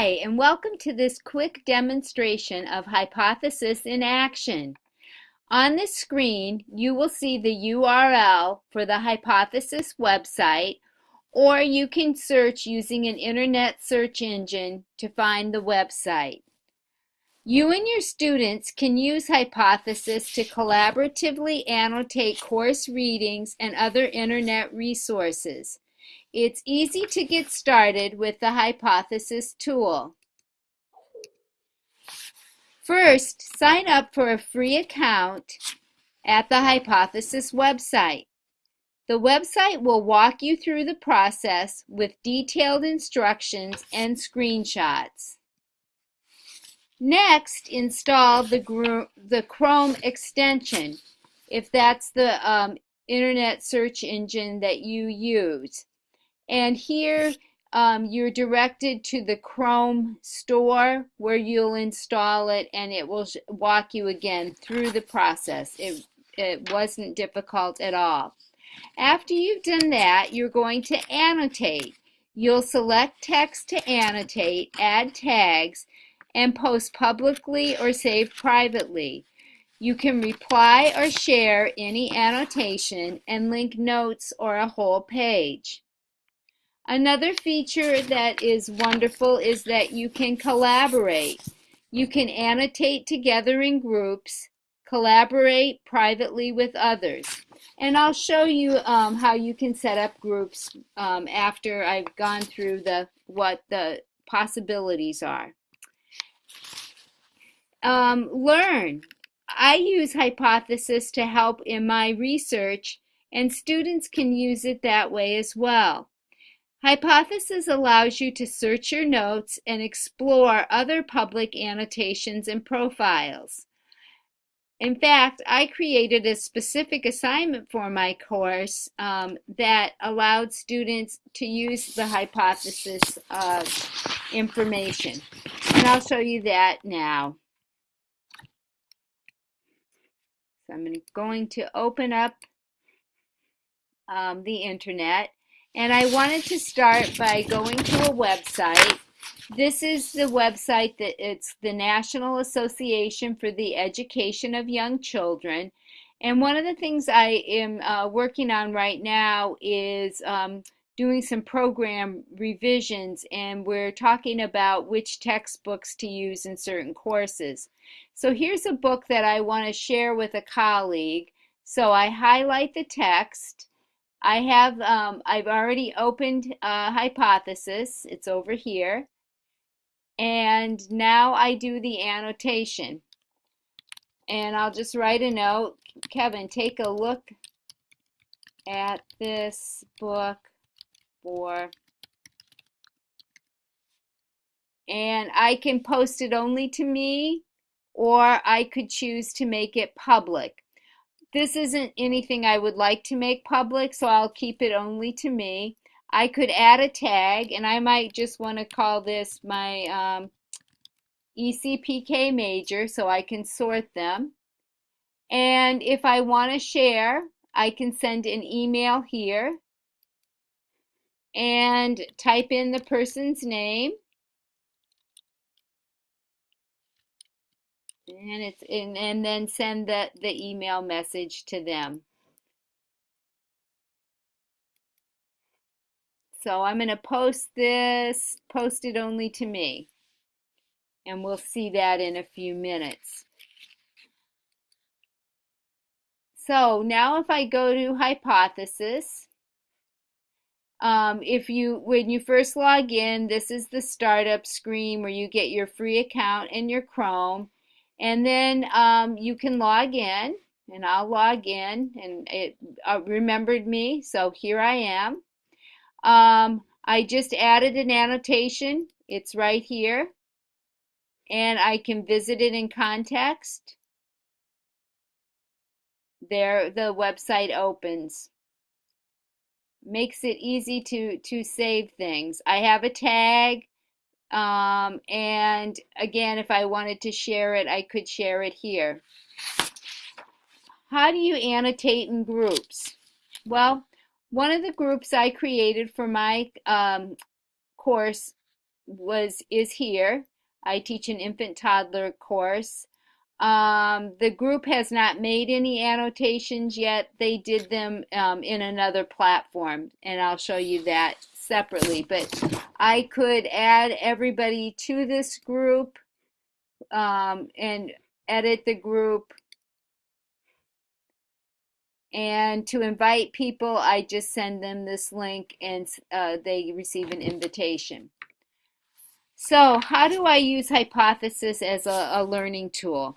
Hi, and welcome to this quick demonstration of Hypothesis in action. On this screen, you will see the URL for the Hypothesis website, or you can search using an internet search engine to find the website. You and your students can use Hypothesis to collaboratively annotate course readings and other internet resources. It's easy to get started with the Hypothesis tool. First, sign up for a free account at the Hypothesis website. The website will walk you through the process with detailed instructions and screenshots. Next, install the, the Chrome extension if that's the um, internet search engine that you use. And here um, you're directed to the Chrome store where you'll install it and it will walk you again through the process. It, it wasn't difficult at all. After you've done that, you're going to annotate. You'll select text to annotate, add tags, and post publicly or save privately. You can reply or share any annotation and link notes or a whole page. Another feature that is wonderful is that you can collaborate. You can annotate together in groups, collaborate privately with others. And I'll show you um, how you can set up groups um, after I've gone through the what the possibilities are. Um, learn. I use Hypothesis to help in my research and students can use it that way as well. Hypothesis allows you to search your notes and explore other public annotations and profiles. In fact, I created a specific assignment for my course um, that allowed students to use the hypothesis information. And I'll show you that now. So I'm going to open up um, the internet and I wanted to start by going to a website. This is the website that it's the National Association for the Education of Young Children. And one of the things I am uh, working on right now is um, doing some program revisions and we're talking about which textbooks to use in certain courses. So here's a book that I want to share with a colleague. So I highlight the text I have, um, I've already opened a hypothesis. It's over here. And now I do the annotation. And I'll just write a note. Kevin, take a look at this book for and I can post it only to me or I could choose to make it public. This isn't anything I would like to make public, so I'll keep it only to me. I could add a tag, and I might just want to call this my um, ECPK major so I can sort them. And if I want to share, I can send an email here and type in the person's name and it's and, and then send the, the email message to them. So I'm going to post this, post it only to me. And we'll see that in a few minutes. So now if I go to hypothesis, um, if you when you first log in, this is the startup screen where you get your free account and your Chrome. And then um, you can log in, and I'll log in, and it uh, remembered me, so here I am. Um, I just added an annotation. It's right here. And I can visit it in context. There, the website opens. Makes it easy to, to save things. I have a tag. Um, and again, if I wanted to share it, I could share it here. How do you annotate in groups? Well, one of the groups I created for my um, course was is here. I teach an infant toddler course. Um, the group has not made any annotations yet. They did them um, in another platform, and I'll show you that separately. But I could add everybody to this group um, and edit the group. And to invite people, I just send them this link and uh, they receive an invitation. So how do I use Hypothesis as a, a learning tool?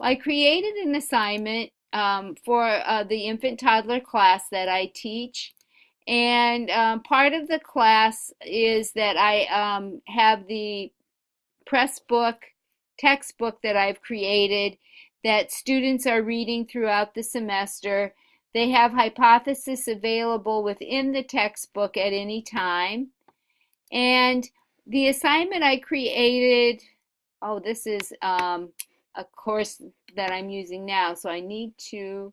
I created an assignment um, for uh, the infant toddler class that I teach. And um, part of the class is that I um, have the press book textbook that I've created that students are reading throughout the semester. They have hypothesis available within the textbook at any time. And the assignment I created, oh, this is um, a course that I'm using now, so I need to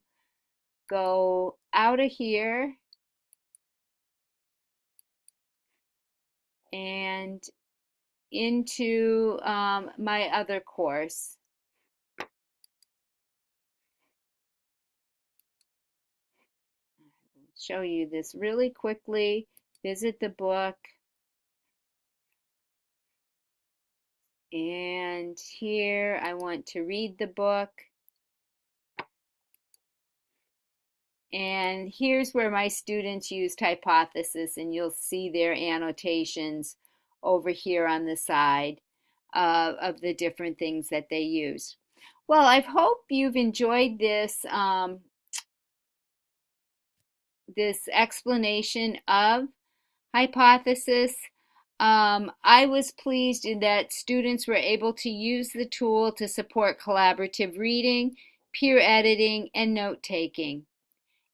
go out of here and into um, my other course. show you this really quickly. Visit the book. And here I want to read the book. And here's where my students used hypothesis and you'll see their annotations over here on the side uh, of the different things that they use. Well, I hope you've enjoyed this um, this explanation of hypothesis. Um, I was pleased in that students were able to use the tool to support collaborative reading, peer editing, and note-taking.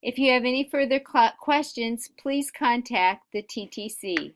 If you have any further questions, please contact the TTC.